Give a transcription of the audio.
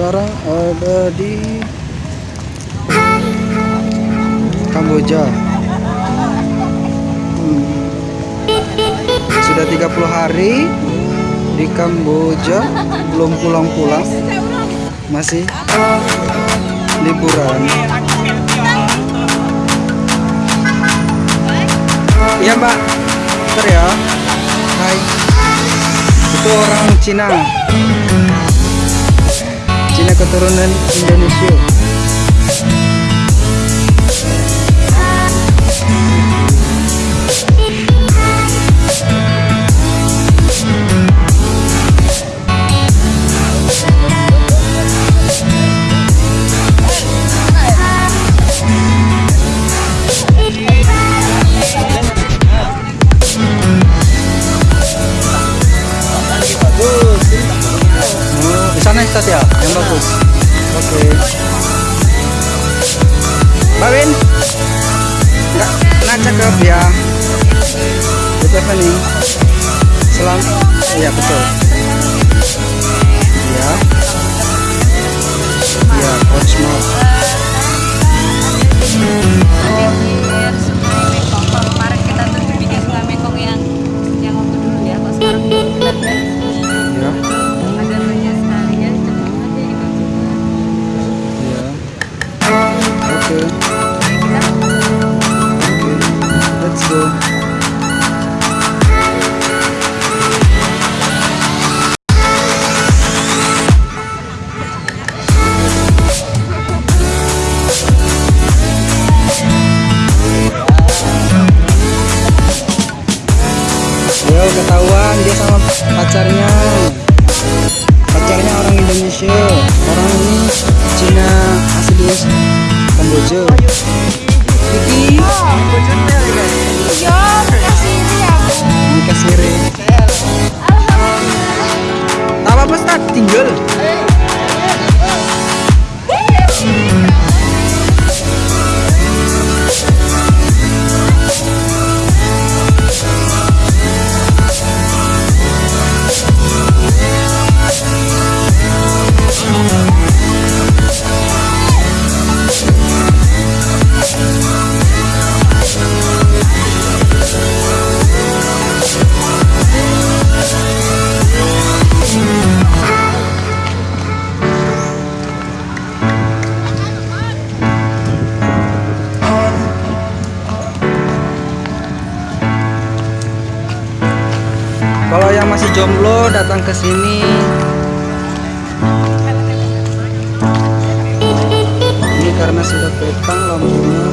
sekarang ada di Kamboja. Hmm. sudah 30 hari di Kamboja belum pulang-pulang. Masih liburan. Iya mbak. Bentar ya. Hai. Itu orang Cina Cina keturunan Indonesia Ustaz ya, yang bagus. Oke. Mbak Win, nggak nak cakep ya. Itu apa nih? Selam, iya betul. Iya. Iya, coach. Ketahuan dia sama pacarnya. Kalau yang masih jomblo datang ke sini. Ini karena sudah petang lampunya.